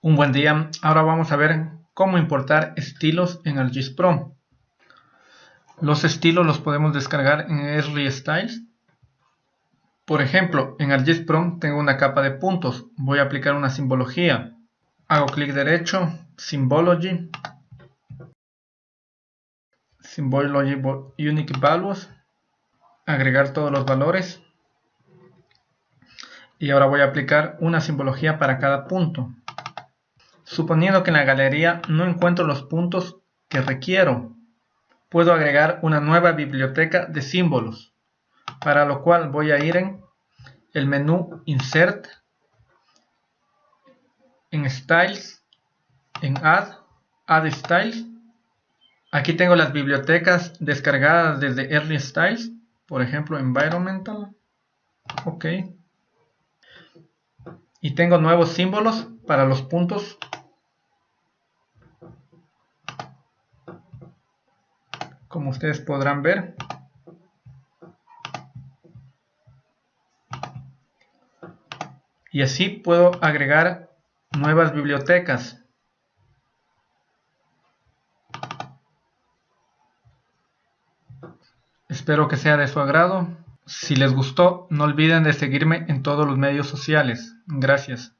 Un buen día, ahora vamos a ver cómo importar estilos en ArcGIS Pro. Los estilos los podemos descargar en Esri Styles. Por ejemplo, en ArcGIS Pro tengo una capa de puntos. Voy a aplicar una simbología. Hago clic derecho, Symbology, Symbology Unique Values, agregar todos los valores. Y ahora voy a aplicar una simbología para cada punto. Suponiendo que en la galería no encuentro los puntos que requiero, puedo agregar una nueva biblioteca de símbolos, para lo cual voy a ir en el menú Insert, en Styles, en Add, Add Styles. Aquí tengo las bibliotecas descargadas desde Early Styles, por ejemplo Environmental. Ok. Y tengo nuevos símbolos para los puntos como ustedes podrán ver. Y así puedo agregar nuevas bibliotecas. Espero que sea de su agrado. Si les gustó, no olviden de seguirme en todos los medios sociales. Gracias.